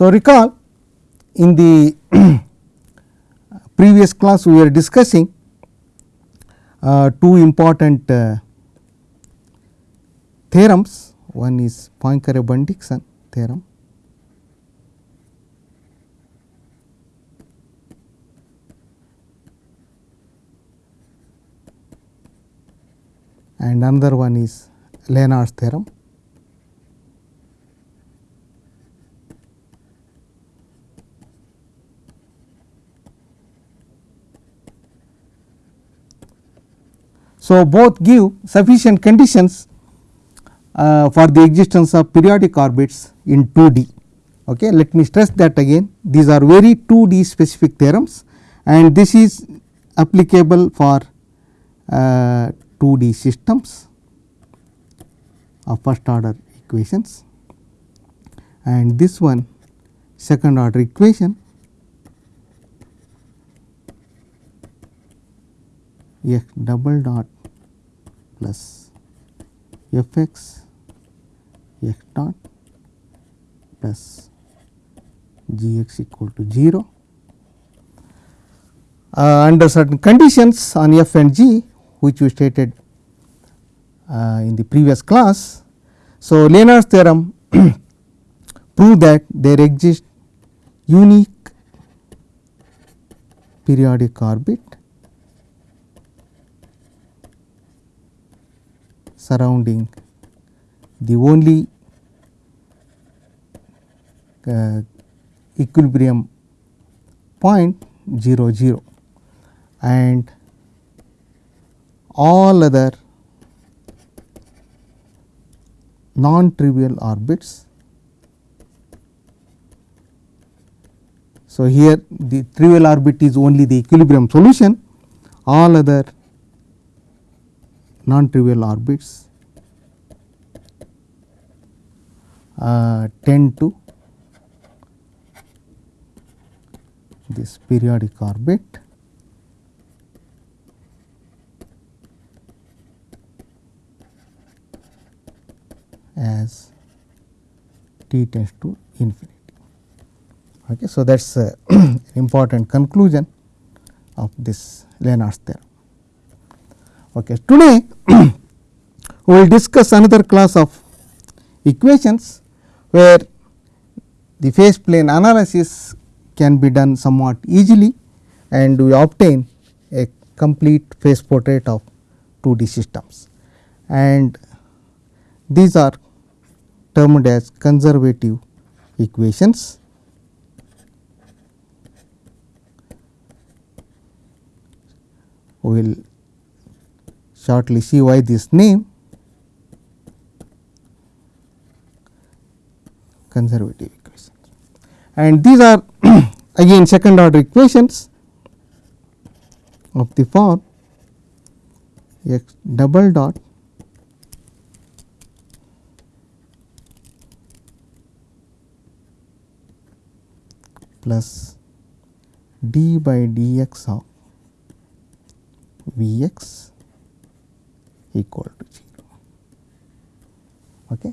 So, recall in the previous class we were discussing uh, two important uh, theorems one is Poincare Bendixson theorem and another one is Liénard's theorem. So, both give sufficient conditions uh, for the existence of periodic orbits in 2D. Okay. Let me stress that again these are very 2D specific theorems and this is applicable for uh, 2D systems of first order equations and this one second order equation f double dot plus f x x dot plus g x equal to 0 uh, under certain conditions on f and g which we stated uh, in the previous class. So, Liénard's theorem prove that there exist unique periodic orbit surrounding. The only uh, equilibrium point 0 0 and all other non trivial orbits. So, here the trivial orbit is only the equilibrium solution. All other non trivial orbits uh, tend to this periodic orbit as t tends to infinity. Okay. So, that is an important conclusion of this Liénard's theorem. Okay. Today, we will discuss another class of equations, where the phase plane analysis can be done somewhat easily and we obtain a complete phase portrait of 2D systems. And these are termed as conservative equations. We will shortly see why this name conservative equations. And these are again second order equations of the form x double dot plus d by dx of V x equal to 0. Okay.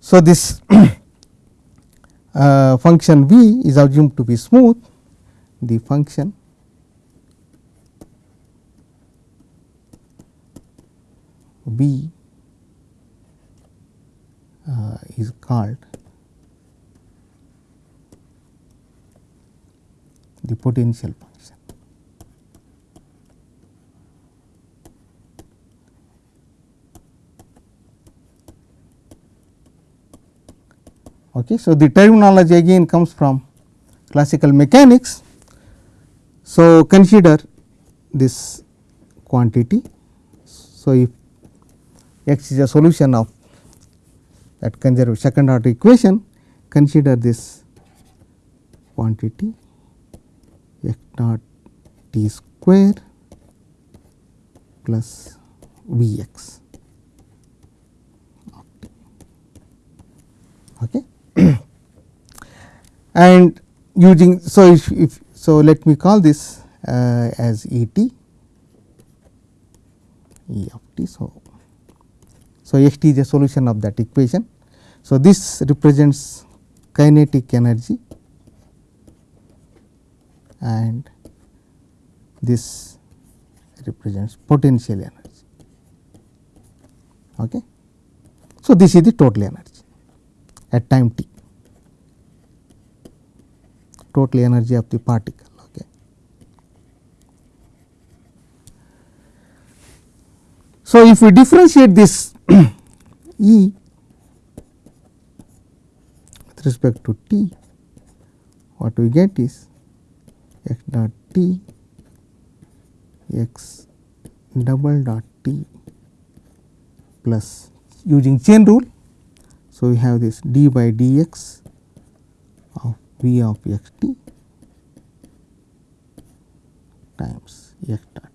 So, this uh, function v is assumed to be smooth, the function v uh, is called the potential function. Okay. So, the terminology again comes from classical mechanics. So, consider this quantity. So, if x is a solution of that conservative second order equation, consider this quantity x dot t square plus V x. Okay. And using so if, if so let me call this uh, as E t E of t. So, so x t is a solution of that equation. So, this represents kinetic energy and this represents potential energy. Okay. So, this is the total energy at time t, total energy of the particle. Okay. So, if we differentiate this E with respect to t, what we get is x dot t x double dot t plus using chain rule. So, we have this d by dx v of x t times x dot.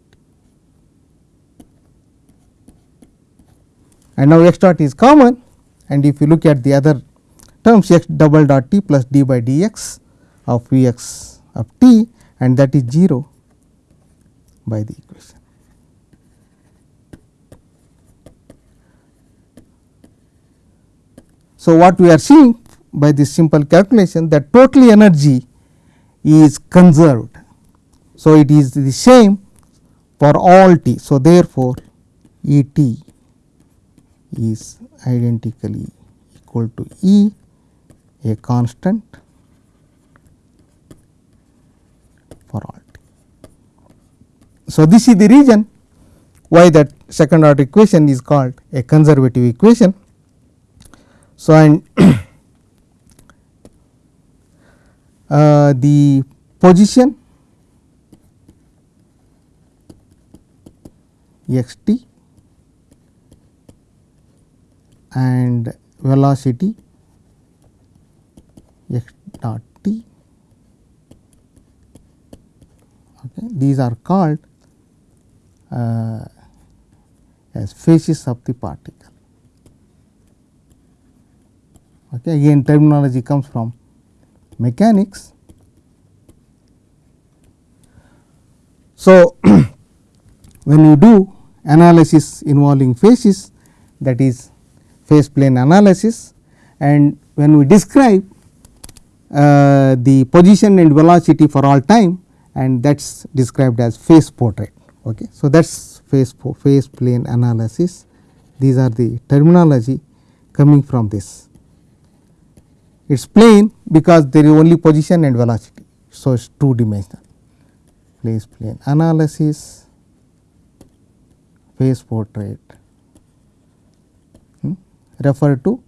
And now x dot is common and if you look at the other terms x double dot t plus d by dx of v x of t and that is 0 by the equation. So, what we are seeing by this simple calculation that total energy is conserved. So, it is the same for all t. So, therefore, E t is identically equal to E a constant for all t. So, this is the reason why that second order equation is called a conservative equation. So, and uh, the position x t and velocity x dot t okay. these are called uh, as phases of the particle. Okay. Again terminology comes from mechanics. So, when you do analysis involving phases that is phase plane analysis and when we describe uh, the position and velocity for all time and that is described as phase portrait. Okay. So, that is phase, phase plane analysis these are the terminology coming from this. It is plane because there is only position and velocity. So, it is two dimensional phase plane analysis phase portrait. Hmm, refer to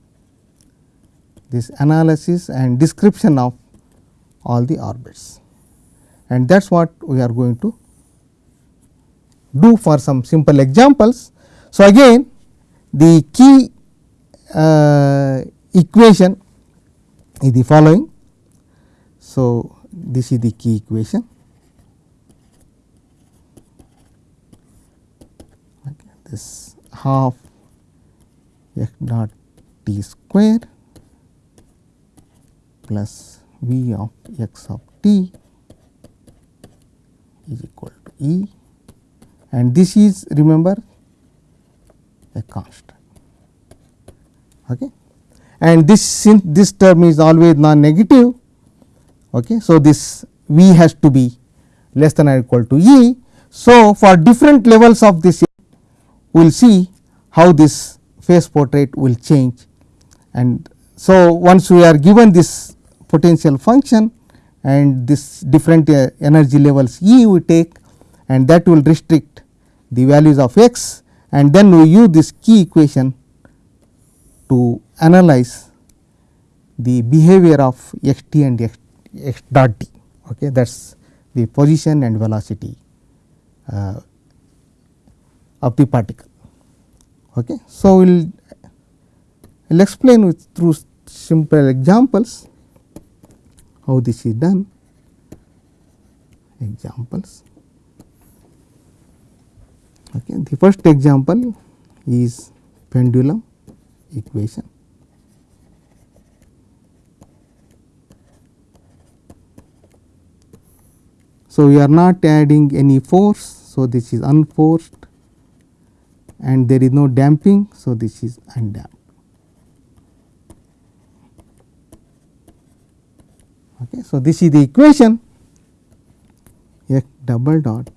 this analysis and description of all the orbits. And that is what we are going to do for some simple examples. So, again the key uh, equation is the following. So, this is the key equation. This half x dot t square plus v of x of t is equal to E and this is remember a constant. Okay. And this since this term is always non negative, okay. so this V has to be less than or equal to E. So, for different levels of this we will see how this phase portrait will change and so once we are given this potential function and this different uh, energy levels E we take and that will restrict the values of x and then we use this key equation to analyze the behavior of x t and x, x dot t okay that is the position and velocity uh, of the particle. Okay. So, we will will explain with through simple examples how this is done examples. Okay. The first example is pendulum equation. So, we are not adding any force. So, this is unforced and there is no damping. So, this is undamped. Okay. So, this is the equation x double dot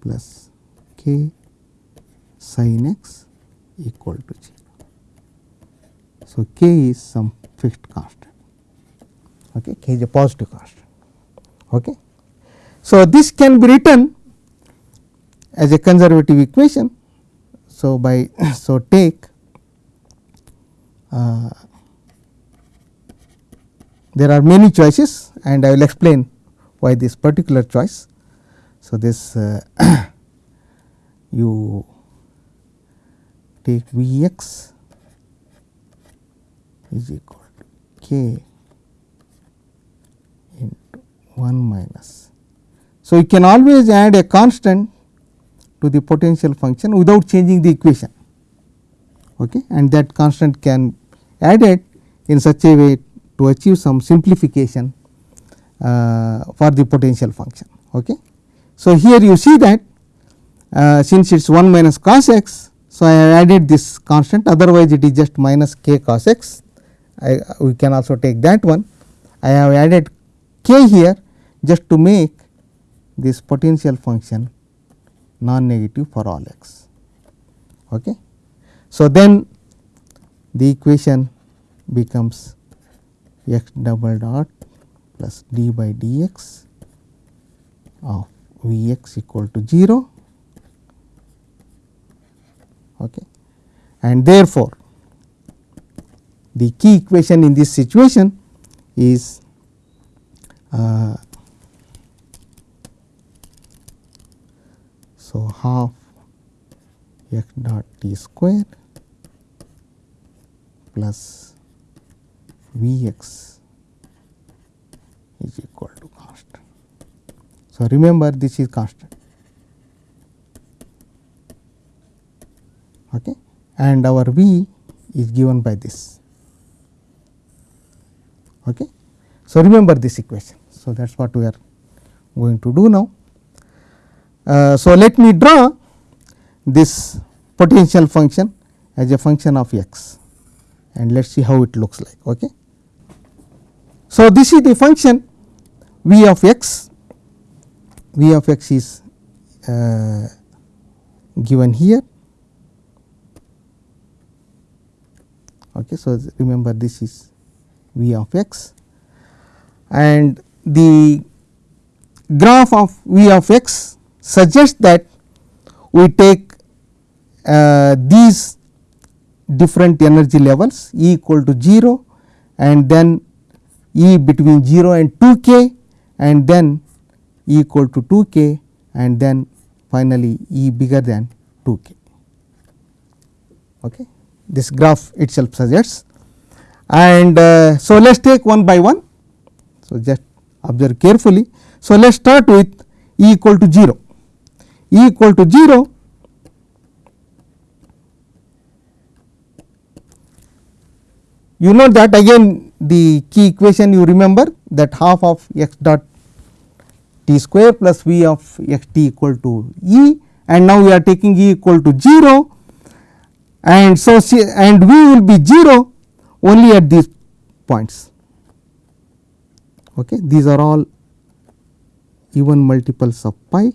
plus k sin x equal to 0. So, k is some fixed constant, okay. k is a positive constant. Okay. So, this can be written as a conservative equation. So, by so take uh, there are many choices and I will explain why this particular choice. So, this uh, you take V x is equal to k into 1 minus. So, you can always add a constant to the potential function without changing the equation okay, and that constant can added in such a way to achieve some simplification uh, for the potential function. Okay. So, here you see that uh, since it is 1 minus cos x. So, I have added this constant otherwise it is just minus k cos x I, we can also take that one. I have added k here just to make this potential function non negative for all x. Okay. So, then the equation becomes x double dot plus d by dx of V x equal to 0 okay. and therefore, the key equation in this situation is uh, so half x dot t square plus V x is equal to constant. So, remember this is constant okay. and our V is given by this. Okay. So, remember this equation. So, that is what we are going to do now. Uh, so, let me draw this potential function as a function of x and let us see how it looks like. Okay. So, this is the function v of x, v of x is uh, given here. Okay. So, remember this is v of x and the graph of v of x suggests that we take uh, these different energy levels E equal to 0 and then E between 0 and 2 k and then E equal to 2 k and then finally, E bigger than 2 k. Okay. This graph itself suggests and uh, so let us take one by one. So, just observe carefully. So, let us start with E equal to 0. E equal to 0 you know that again the key equation you remember that half of x dot t square plus v of x t equal to E and now we are taking E equal to 0 and so and v will be 0 only at these points. Okay. These are all even multiples of pi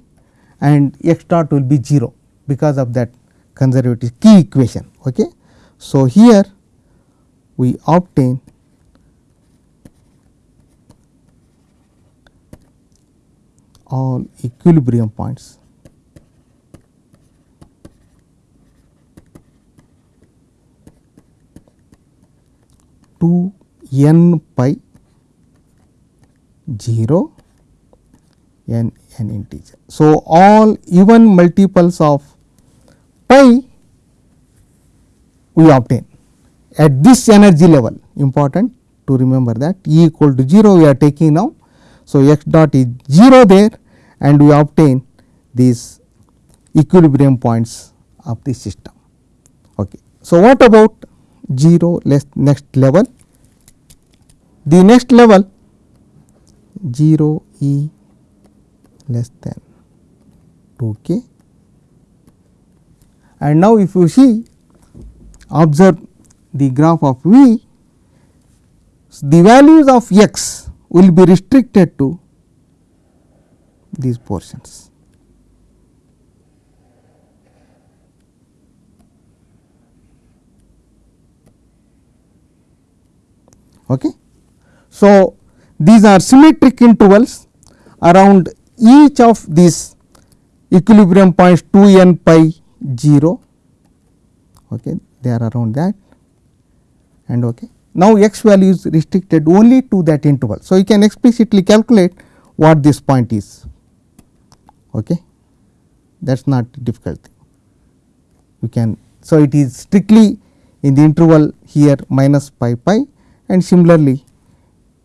and x dot will be 0 because of that conservative key equation. Okay. So, here we obtain all equilibrium points to n pi 0 n n integer. So, all even multiples of pi we obtain at this energy level important to remember that E equal to 0 we are taking now. So, x dot is 0 there and we obtain these equilibrium points of the system. Okay. So, what about 0 less next level? The next level 0 E less than 2 k and now if you see observe the graph of V, the values of x will be restricted to these portions. Okay. So, these are symmetric intervals around each of these equilibrium points 2 n pi 0 okay, they are around that and okay. Now, x value is restricted only to that interval. So, you can explicitly calculate what this point is okay. that is not difficult you can. So, it is strictly in the interval here minus pi pi and similarly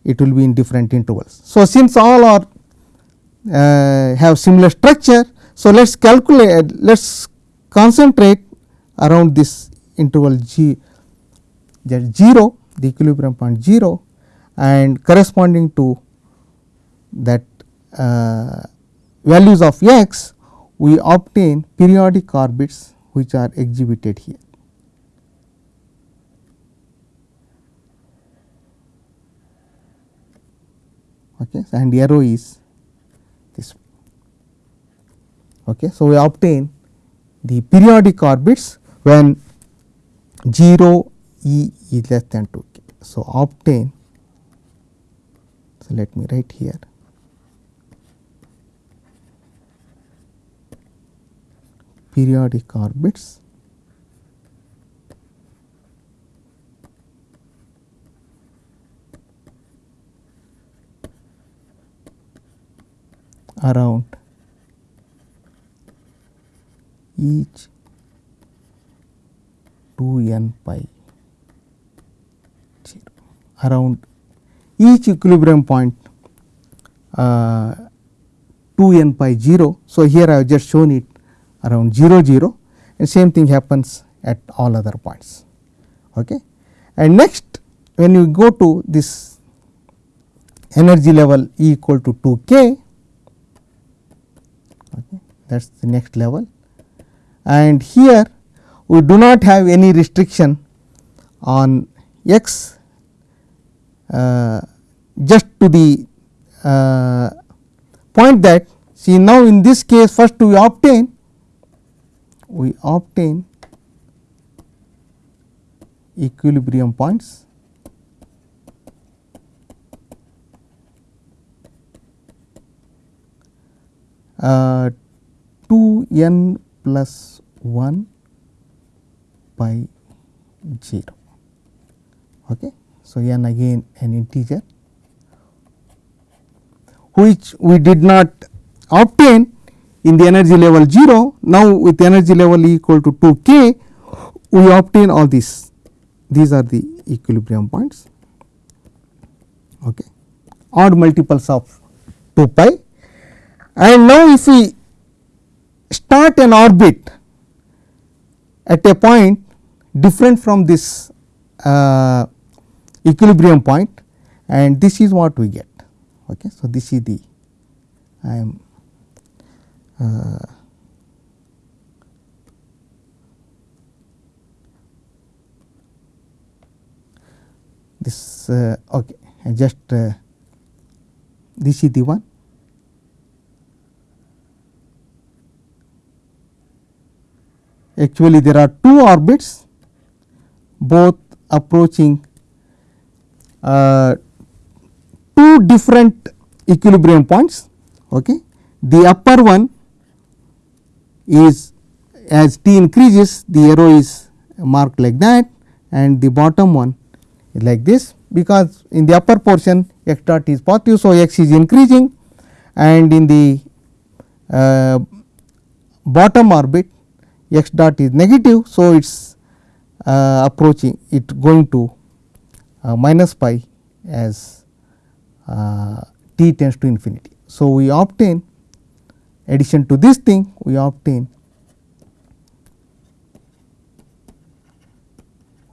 it will be in different intervals. So, since all are uh, have similar structure. So, let us calculate let us concentrate around this interval g that 0 the equilibrium point 0 and corresponding to that uh, values of x we obtain periodic orbits which are exhibited here. Okay, and arrow is this. Okay, so, we obtain the periodic orbits when 0 E is less than 2 k. So, obtain so let me write here periodic orbits around each 2 n pi 0 around each equilibrium point uh, 2 n pi 0. So, here I have just shown it around 0 0 and same thing happens at all other points. Okay. And next when you go to this energy level E equal to 2 k that is the next level. And here we do not have any restriction on x uh, just to the uh, point that see now in this case first we obtain we obtain equilibrium points. Uh, 2 n plus 1 by 0. Okay. So, n again an integer which we did not obtain in the energy level 0. Now, with energy level equal to 2 k we obtain all these these are the equilibrium points okay. odd multiples of 2 pi and now if we start an orbit at a point different from this uh, equilibrium point and this is what we get. Okay. So, this is the I am uh, this uh, okay I just uh, this is the one actually there are two orbits both approaching uh, two different equilibrium points. Okay. The upper one is as t increases the arrow is marked like that and the bottom one is like this because in the upper portion x dot is positive. So, x is increasing and in the uh, bottom orbit x dot is negative. So, it is uh, approaching it going to uh, minus pi as uh, t tends to infinity. So, we obtain addition to this thing we obtain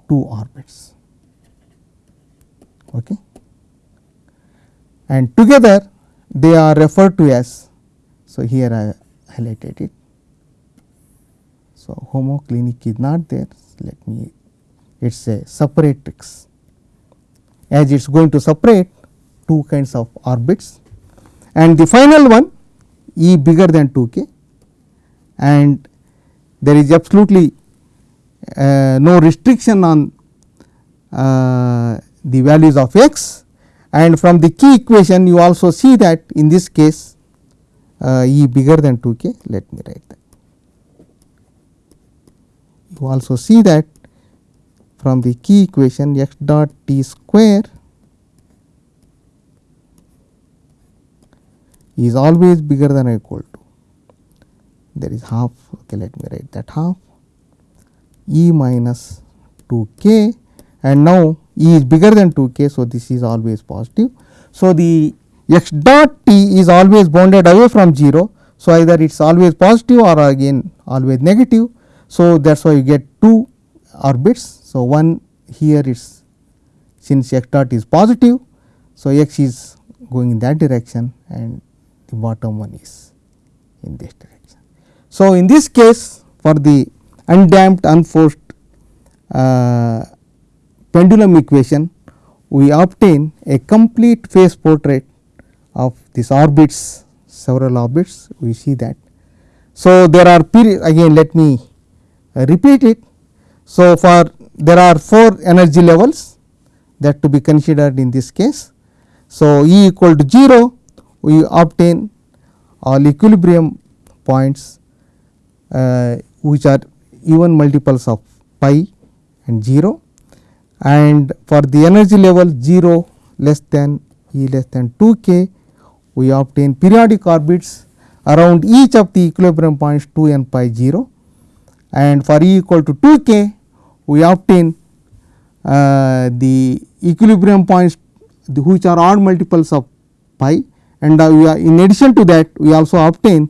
two orbits okay. and together they are referred to as. So, here I highlighted it. So, homoclinic is not there. Let me it is a separatrix as it is going to separate two kinds of orbits. And the final one E bigger than 2 k. And there is absolutely uh, no restriction on uh, the values of x. And from the key equation you also see that in this case uh, E bigger than 2 k. Let me write that. Also see that from the key equation x dot t square is always bigger than or equal to there is half okay let me write that half e minus 2 k and now e is bigger than 2 k. So, this is always positive. So, the x dot t is always bounded away from 0. So, either it is always positive or again always negative. So, that is why you get two orbits. So, one here is since x dot is positive. So, x is going in that direction and the bottom one is in this direction. So, in this case for the undamped unforced uh, pendulum equation we obtain a complete phase portrait of these orbits several orbits we see that. So, there are period again let me repeat it. So, for there are 4 energy levels that to be considered in this case. So, E equal to 0 we obtain all equilibrium points uh, which are even multiples of pi and 0 and for the energy level 0 less than E less than 2 k we obtain periodic orbits around each of the equilibrium points 2 and pi 0 and for E equal to 2 k we obtain uh, the equilibrium points the which are odd multiples of pi and uh, we are in addition to that we also obtain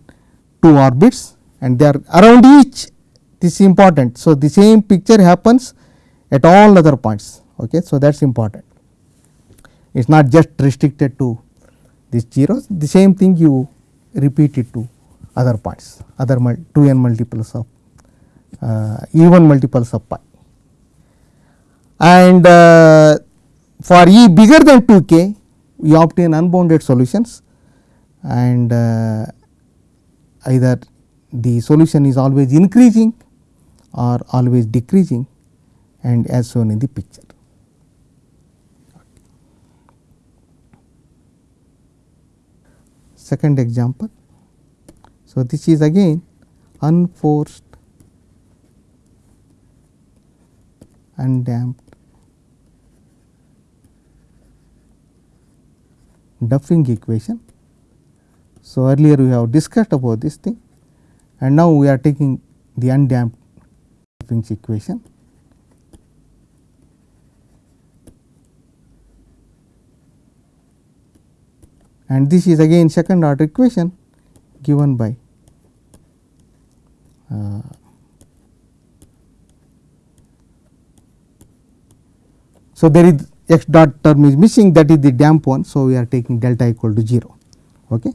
two orbits and they are around each this is important. So, the same picture happens at all other points. Okay. So, that is important it is not just restricted to these zeros the same thing you repeat it to other points other 2 n multiples of even multiples of pi. And uh, for E bigger than 2 k we obtain unbounded solutions and uh, either the solution is always increasing or always decreasing and as shown in the picture. Second example. So, this is again unforced undamped Duffing equation. So, earlier we have discussed about this thing and now we are taking the undamped Duffing's equation. And this is again second order equation given by uh, so there is x dot term is missing that is the damp one. So, we are taking delta equal to 0. Okay.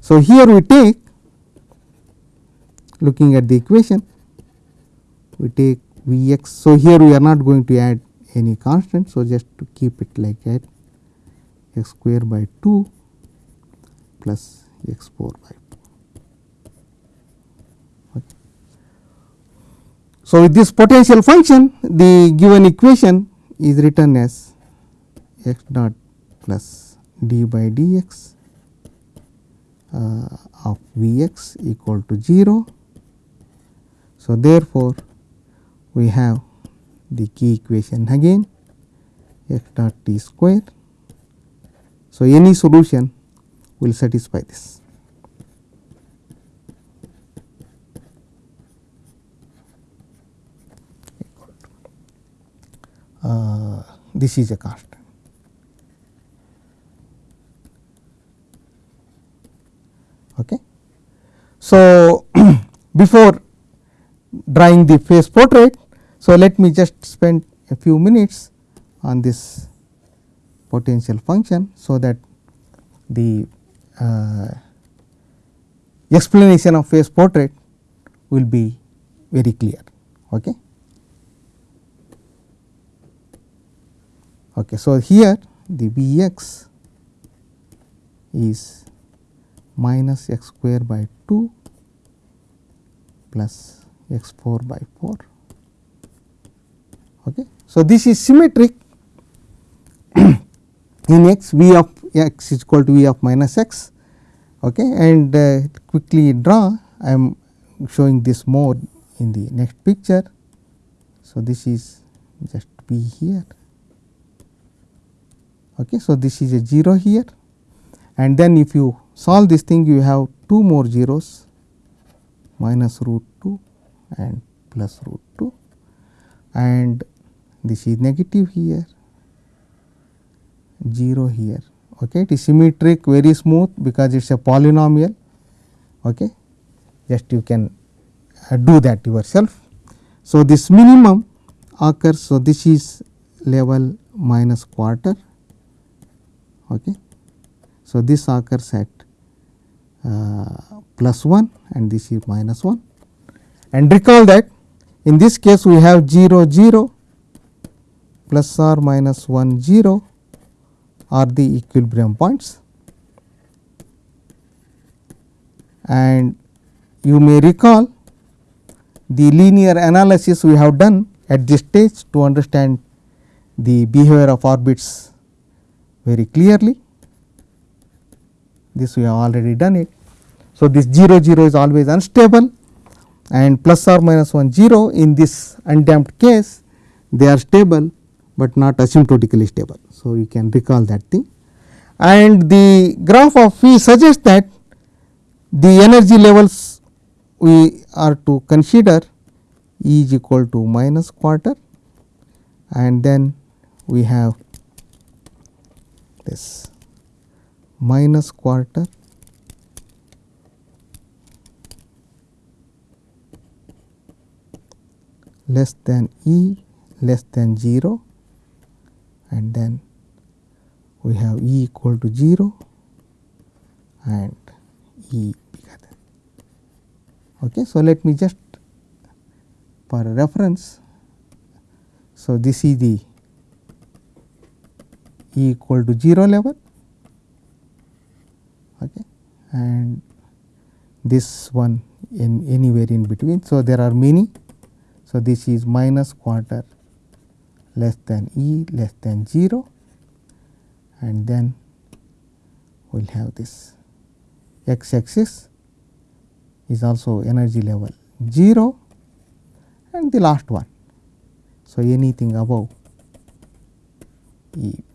So, here we take looking at the equation we take V x. So, here we are not going to add any constant. So, just to keep it like that x square by 2 plus x 4 by 4. Okay. So, with this potential function the given equation is written as x dot plus d by dx uh, of V x equal to 0. So, therefore, we have the key equation again x dot t square. So, any solution will satisfy this. This is a constant. Okay. So, before drawing the phase portrait, so let me just spend a few minutes on this potential function. So, that the uh, explanation of phase portrait will be very clear. Okay. Okay, so, here the V x is minus x square by 2 plus x 4 by 4. Okay. So, this is symmetric in x v of x is equal to v of minus x okay, and uh, quickly draw I am showing this more in the next picture. So, this is just b here. Okay. So, this is a 0 here. And then if you solve this thing you have two more zeros minus root 2 and plus root 2 and this is negative here 0 here. Okay it is symmetric very smooth because it is a polynomial. Okay just you can uh, do that yourself. So this minimum occurs. So this is level minus quarter okay. So this occurs at uh, plus 1 and this is minus 1 and recall that in this case we have 0 0 plus or minus 1 0 are the equilibrium points. And you may recall the linear analysis we have done at this stage to understand the behavior of orbits very clearly. This we have already done it. So, this 0 0 is always unstable and plus or minus 1 0 in this undamped case they are stable, but not asymptotically stable. So, you can recall that thing and the graph of phi suggests that the energy levels we are to consider E is equal to minus quarter and then we have this minus quarter less than E less than 0 and then we have E equal to 0 and E bigger than. Okay. So, let me just for reference. So, this is the E equal to 0 level okay, and this one in anywhere in between. So, there are many. So, this is minus quarter less than E less than 0 and then we will have this x axis is also energy level 0 and the last one. So, anything above E bigger than 0.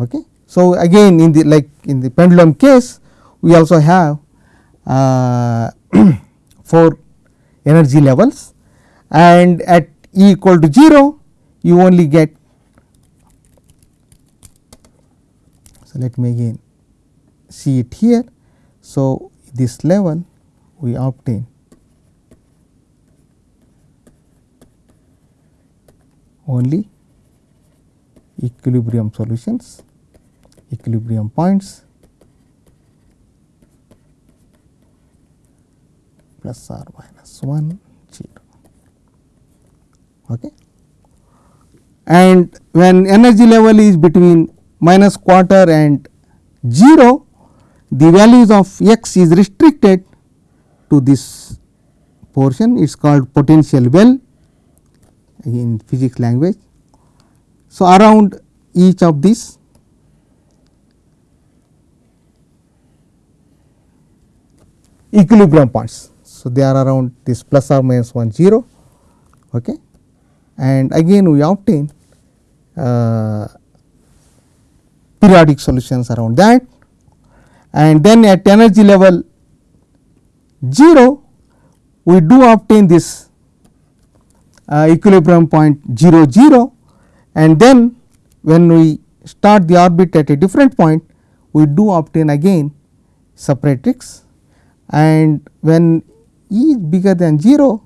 Okay. So, again in the like in the pendulum case we also have uh, 4 energy levels and at E equal to 0 you only get. So, let me again see it here. So, this level we obtain only equilibrium solutions, equilibrium points plus or minus 1 0. Okay. And when energy level is between minus quarter and 0, the values of x is restricted to this portion it is called potential well in physics language. So, around each of these equilibrium points. So, they are around this plus or minus 1 0 okay. and again we obtain uh, periodic solutions around that and then at energy level 0 we do obtain this uh, equilibrium point 0 0 and then when we start the orbit at a different point we do obtain again separatrix and when E is bigger than 0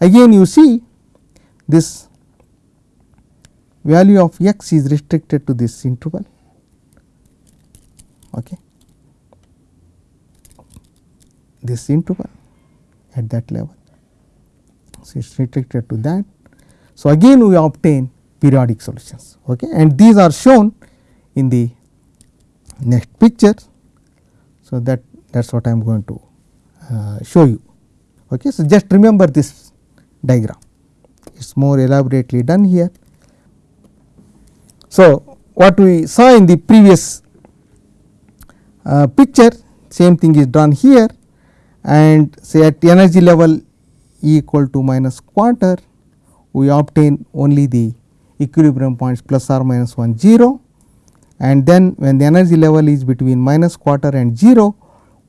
again you see this value of x is restricted to this interval. Okay. This interval at that level. So, it is restricted to that. So, again we obtain periodic solutions okay. and these are shown in the next picture. So, that that is what I am going to show you. Okay. So, just remember this diagram it is more elaborately done here. So, what we saw in the previous uh, picture same thing is done here and say at energy level E equal to minus quarter we obtain only the equilibrium points plus or minus 1 0 and then when the energy level is between minus quarter and 0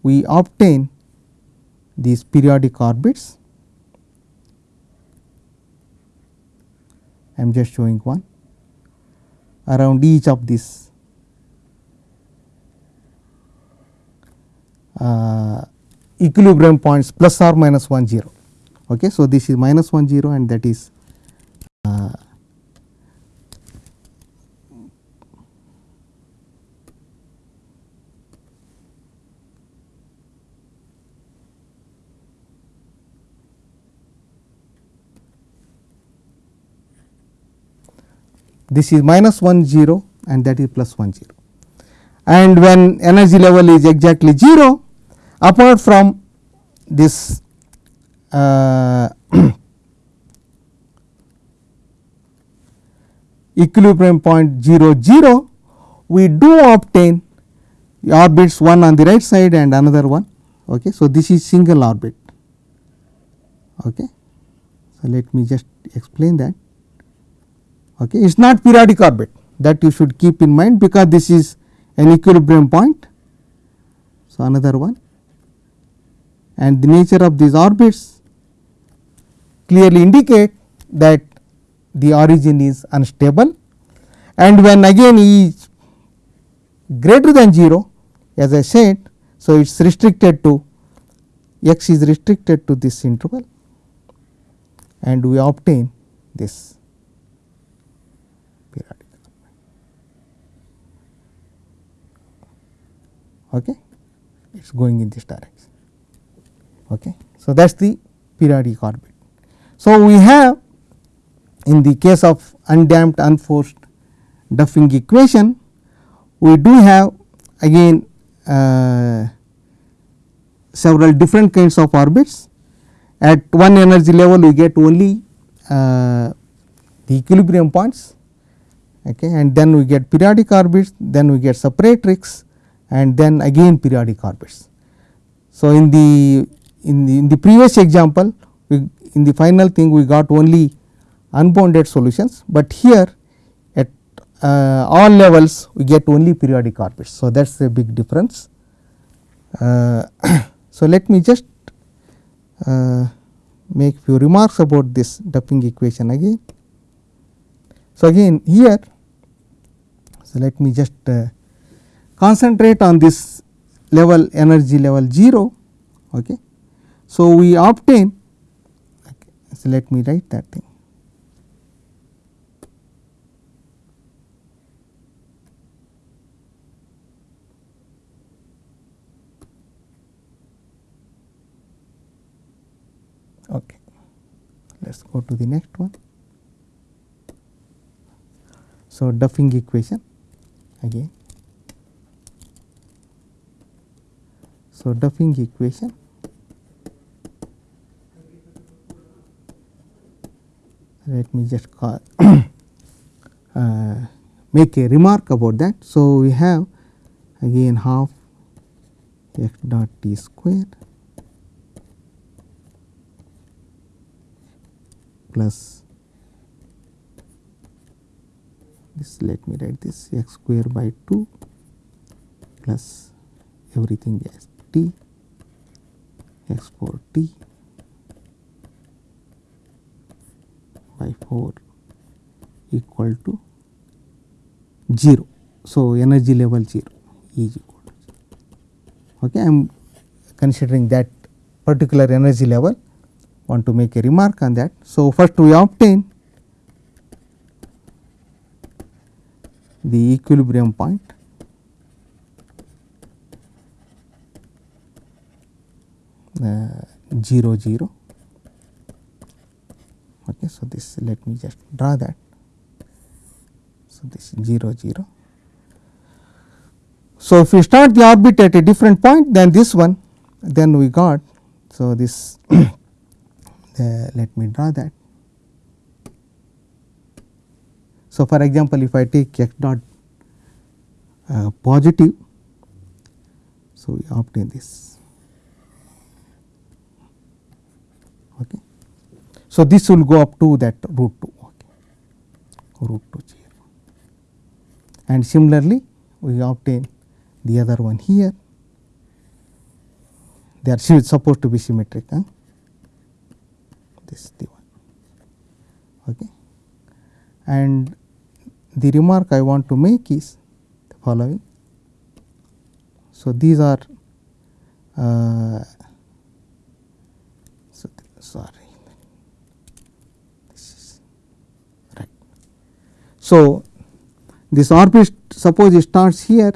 we obtain these periodic orbits. I am just showing one around each of these uh, equilibrium points plus or minus 1 0. Okay. So, this is minus 1 0 and that is this is minus 1 0 and that is plus 1 0 and when energy level is exactly 0 apart from this uh, equilibrium point 0 0 we do obtain orbits one on the right side and another one. Okay. So, this is single orbit. Okay. So, let me just explain that. Okay. It is not periodic orbit that you should keep in mind because this is an equilibrium point. So, another one and the nature of these orbits clearly indicate that the origin is unstable and when again E is greater than 0 as I said. So, it is restricted to x is restricted to this interval and we obtain this periodic. Okay. It is going in this direction. Okay. So, that is the periodic orbit. So, we have in the case of undamped unforced Duffing equation, we do have again uh, several different kinds of orbits. At one energy level we get only uh, the equilibrium points okay, and then we get periodic orbits, then we get separatrix and then again periodic orbits. So, in the in the in the previous example we in the final thing we got only unbounded solutions, but here at uh, all levels we get only periodic orbits. So, that is a big difference. Uh, so, let me just uh, make few remarks about this Duffing equation again. So, again here so let me just uh, concentrate on this level energy level 0 okay. So, we obtain okay, so let me write that thing Okay. Let us go to the next one. So, Duffing equation again. So, Duffing equation. Let me just call uh, make a remark about that. So, we have again half x dot t square plus this. Let me write this x square by 2 plus everything as t x 4 t by 4 equal to 0. So, energy level 0 E is equal to 0. Okay, I am considering that particular energy level want to make a remark on that. So, first we obtain the equilibrium point uh, 0 0 okay so this let me just draw that so this 0 0 So, if we start the orbit at a different point than this one then we got. So, this let me draw that. So, for example, if I take x dot uh, positive, so we obtain this. Okay. So, this will go up to that root 2 okay, root 2 0 and similarly we obtain the other one here. They are supposed to be symmetric huh? this the one okay. And the remark I want to make is the following. So, these are uh, so sorry this is right. So, this orbit suppose it starts here.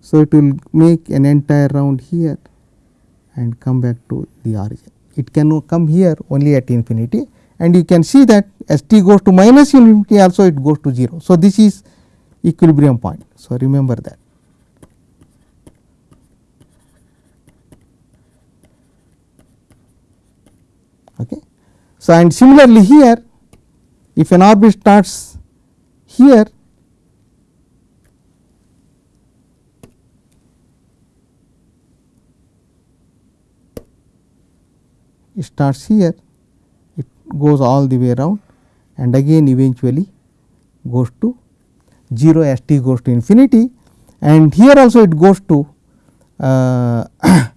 So, it will make an entire round here and come back to the origin. It can come here only at infinity and you can see that as t goes to minus infinity also it goes to 0. So, this is equilibrium point. So, remember that. Okay. So, and similarly here if an orbit starts here it starts here it goes all the way around and again eventually goes to 0 as t goes to infinity and here also it goes to uh,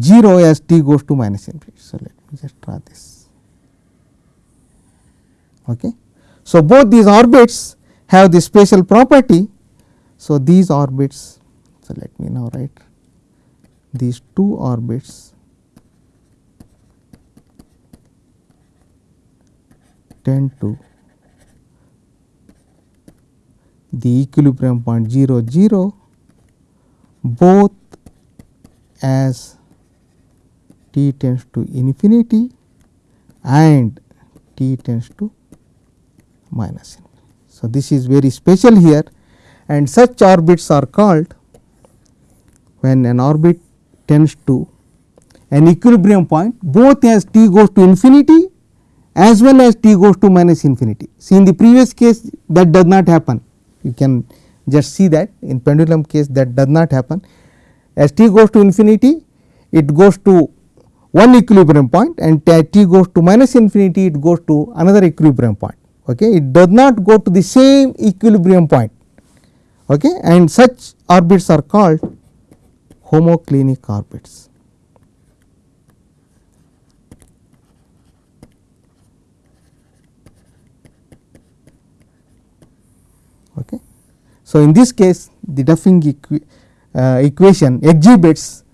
0 as t goes to minus infinity. So, let me just draw this. Okay. So, both these orbits have the special property. So, these orbits, so let me now write these two orbits tend to the equilibrium point 0 0 both as t tends to infinity and t tends to minus infinity. So, this is very special here and such orbits are called when an orbit tends to an equilibrium point both as t goes to infinity as well as t goes to minus infinity. See in the previous case that does not happen you can just see that in pendulum case that does not happen as t goes to infinity it goes to one equilibrium point and t goes to minus infinity it goes to another equilibrium point okay it does not go to the same equilibrium point okay and such orbits are called homoclinic orbits Okay. So, in this case the Duffing equi uh, equation exhibits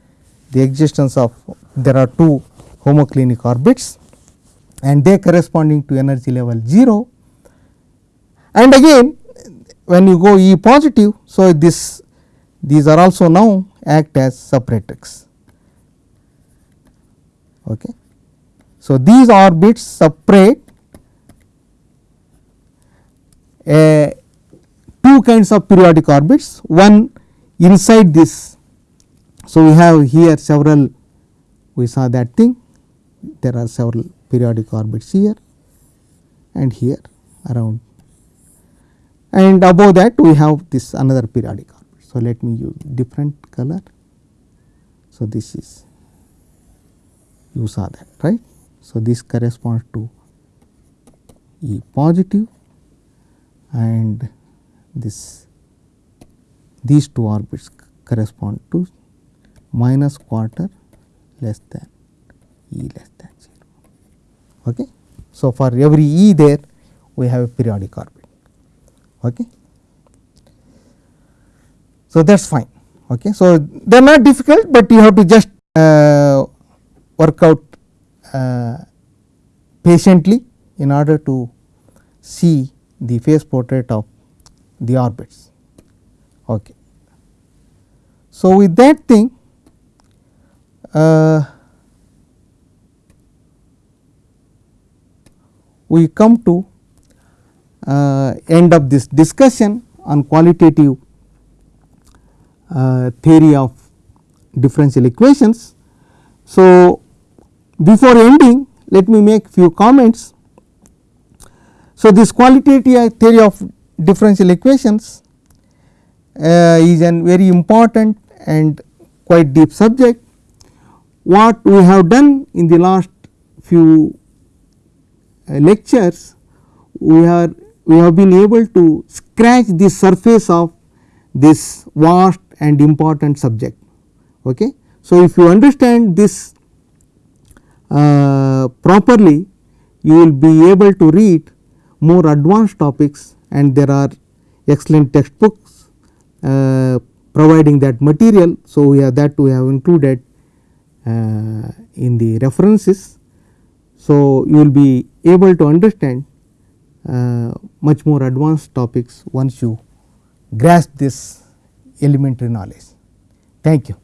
the existence of there are two homoclinic orbits and they corresponding to energy level 0 and again when you go E positive. So, this these are also now act as separatrix. Okay. So, these orbits separate a two kinds of periodic orbits one inside this. So, we have here several we saw that thing there are several periodic orbits here and here around and above that we have this another periodic orbit. So, let me use different color. So, this is you saw that right. So, this corresponds to E positive and this these two orbits correspond to minus quarter less than E less than 0. Okay. So, for every E there we have a periodic orbit. Okay. So, that is fine. Okay. So, they are not difficult, but you have to just uh, work out uh, patiently in order to see the phase portrait of the orbits. Okay. So, with that thing uh, we come to end of this discussion on qualitative uh, theory of differential equations. So, before ending let me make few comments. So, this qualitative theory of differential equations uh, is a very important and quite deep subject. What we have done in the last few uh, lectures, we are we have been able to scratch the surface of this vast and important subject. Okay. So, if you understand this uh, properly, you will be able to read more advanced topics and there are excellent textbooks uh, providing that material. So, we have that we have included uh, in the references. So, you will be able to understand Uh, much more advanced topics once you grasp this elementary knowledge. Thank you.